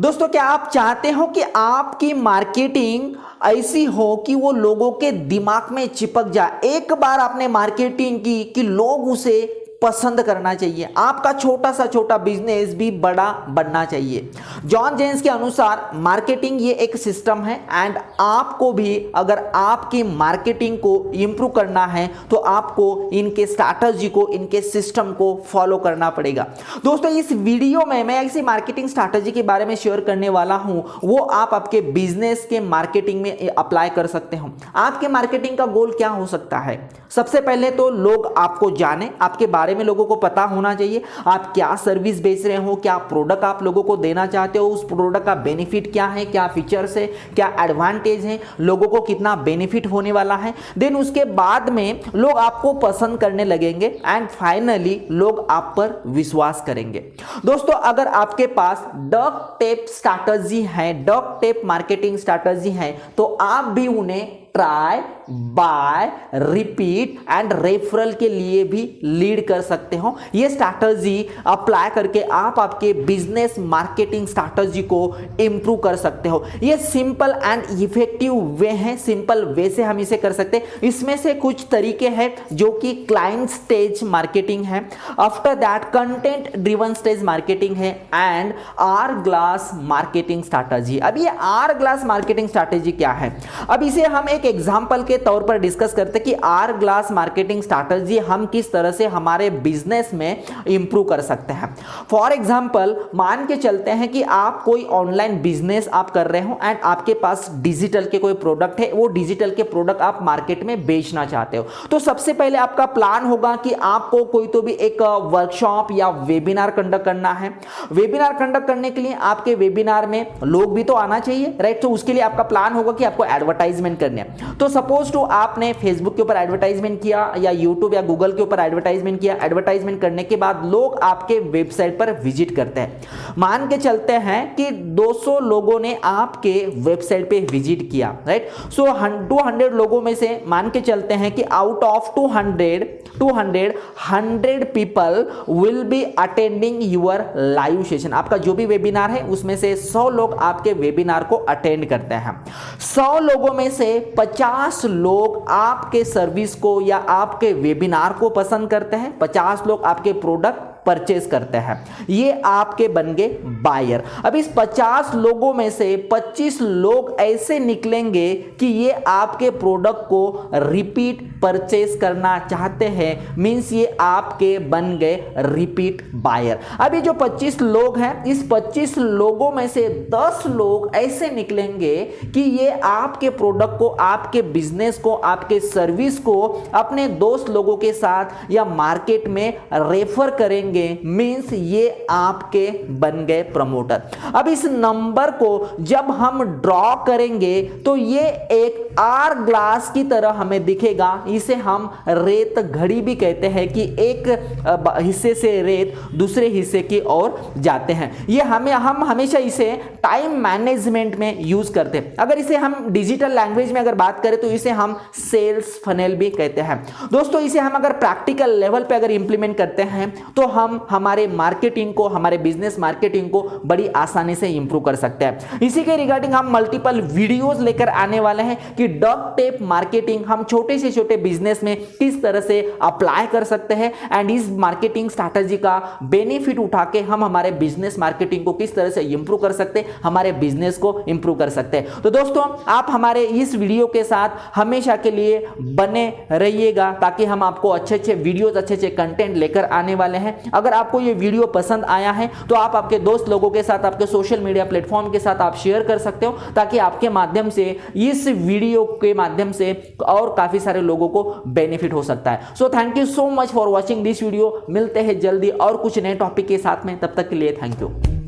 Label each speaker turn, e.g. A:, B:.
A: दोस्तों, क्या आप चाहते हो कि आपकी मार्केटिंग ऐसी हो कि वो लोगों के दिमाग में चिपक जाए? एक बार आपने मार्केटिंग की कि लोग उसे पसंद करना चाहिए। आपका छोटा सा छोटा बिज़नेस भी बड़ा बनना चाहिए। जॉन जेन्स के अनुसार मार्केटिंग ये एक सिस्टम है एंड आपको भी अगर आपकी मार्केटिंग को इंप्रूव करना है तो आपको इनके स्ट्रैटेजी को, इनके सिस्टम को फॉलो करना पड़ेगा। दोस्तों, इस वीडियो में मैं ऐसी मार्केटिंग स्ट्रैटेजी के बारे में शेयर करने वाला हूँ। वो आप आपके बिज़नेस के मार्केटिंग में अप्लाई कर सकते हो। आपके मार्केटिंग का गोल क्या हो सकता है? सबसे पहले तो लोग आपको जाने, आपके बारे बारे में लोगों को पता होना चाहिए। आप क्या सर्विस बेच रहे हो? क्या प्रोडक्ट आप लोगों को देना चाहते हो? उस प्रोडक्ट का बेनिफिट क्या है? क्या फीचर्स है? क्या एडवांटेज है? लोगों को कितना बेनिफिट होने वाला है? देन उसके बाद में लोग आपको पसंद करने लगेंगे एंड फाइनली लोग आप पर विश्वास करेंगे। दोस्तों, अगर आपके पास डक टेप स्ट्रैटेजी है डक टेप मार्केटिंग स्ट्रैटेजी है तो आप भी उन्हें try buy repeat and referral के लिए भी लीड कर सकते हो। ये स्ट्रैटर्जी अप्लाई करके आप आपके बिज़नेस मार्केटिंग स्ट्रैटेजी को इंप्रूव कर सकते हो। ये सिंपल एंड इफ़ेक्टिव वे है। सिंपल वे से हम इसे कर सकते हैं। इसमें से कुछ तरीके हैं जो कि क्लाइंट स्टेज मार्केटिंग है। After that content driven stage marketing है and are glass marketing strategy अब ये आर ग्लास मार्केटिंग स्ट्रैटेजी क्या है? अब इसे हम एक एक एग्ज़ाम्पल के तौर पर डिस्कस करते कि आर ग्लास मार्केटिंग स्ट्रैटेजी हम किस तरह से हमारे बिज़नेस में इंप्रूव कर सकते हैं। फॉर एग्ज़ाम्पल मान के चलते हैं कि आप कोई ऑनलाइन बिज़नेस आप कर रहे हो एंड आपके पास डिजिटल के कोई प्रोडक्ट है, वो डिजिटल के प्रोडक्ट आप मार्केट में बेचना चाहते हो। तो सबसे पहले आपका प्लान होगा कि आपको कोई तो भी एक वर्कशॉप या वेबिनार कंडक्ट करना है। वेबिनार कंडक्ट करने के लिए आपके वेबिनार में लोग भी तो आना चाहिए राइट तो उसके लिए आपका प्लान होगा कि आपको एडवर्टाइजमेंट करने तो सपोज़ टू आपने फेसबुक के ऊपर एडवर्टाइजमेंट किया या यूट्यूब या गूगल के ऊपर एडवर्टाइजमेंट किया एडवर्टाइजमेंट करने के बाद लोग आपके वेबसाइट पर विज़िट करते हैं। मान के चलते हैं कि 200 लोगों ने आपके वेबसाइट पे विज़िट किया राइट सो 200 लोगों में से मान के चलते हैं कि out of 200 200 100 people will be attending your live session आपका जो भी वेबिनार है, उसमें से 100 लोग आपके वेबिनार को अटेंड करते हैं। 100 लोगों में से 50 लोग आपके सर्विस को या आपके वेबिनार को पसंद करते हैं? 50 लोग आपके प्रोडक्ट परचेज करते हैं। ये आपके बन गए बायर अब इस 50 लोगों में से 25 लोग ऐसे निकलेंगे कि ये आपके प्रोडक्ट को रिपीट परचेज करना चाहते हैं। मींस ये आपके बन गए रिपीट बायर ये जो 25 लोग हैं, इस 25 लोगों में से 10 लोग ऐसे निकलेंगे कि ये आपके प्रोडक्ट को, आपके बिज़नेस को, आपके सर्विस को अपने दोस्त लोगों के साथ या मार्केट में रेफर करेंगे। करेंगे। मींस ये आपके बन गए प्रमोटर अब इस नंबर को जब हम ड्रॉ करेंगे तो ये एक आर ग्लास की तरह हमें दिखेगा। इसे हम रेत घड़ी भी कहते हैं कि एक हिस्से से रेत दूसरे हिस्से की ओर जाते हैं। ये हमें, हम हमेशा इसे टाइम मैनेजमेंट में यूज़ करते हैं। अगर इसे हम डिजिटल लैंग्वेज में अगर बात करें तो इसे हम सेल्स फनेल भी कहते हैं। दोस्तों, इसे हम अगर प्रैक्टिकल लेवल पे अगर इंप्लीमेंट करते हैं तो हम हम हमारे मार्केटिंग को, हमारे बिज़नेस मार्केटिंग को बड़ी आसानी से इंप्रूव कर सकते हैं। इसी के रिगार्डिंग हम मल्टीपल वीडियोस लेकर आने वाले हैं कि डॉक टेप मार्केटिंग हम छोटे से छोटे बिज़नेस में किस तरह से अप्लाई कर सकते हैं एंड इस मार्केटिंग स्ट्रैटेजी का बेनिफिट उठा के हम हमारे बिज़नेस मार्केटिंग को किस तरह से इंप्रूव कर सकते हैं, हमारे बिज़नेस को इंप्रूव कर सकते हैं। तो दोस्तों, आप हमारे इस वीडियो के साथ हमेशा के लिए बने रहिएगा ताकि हम आपको अच्छे अच्छे वीडियोस अच्छे अच्छे कंटेंट लेकर आने वाले हैं। अगर आपको ये वीडियो पसंद आया है तो आप आपके दोस्त लोगों के साथ, आपके सोशल मीडिया प्लेटफॉर्म के साथ आप शेयर कर सकते हो, ताकि आपके माध्यम से, इस वीडियो के माध्यम से और काफ़ी सारे लोगों को बेनिफिट हो सकता है। So thank you so much for watching this video मिलते हैं जल्दी और कुछ नए टॉपिक के साथ में। तब तक के लिए थैंक यू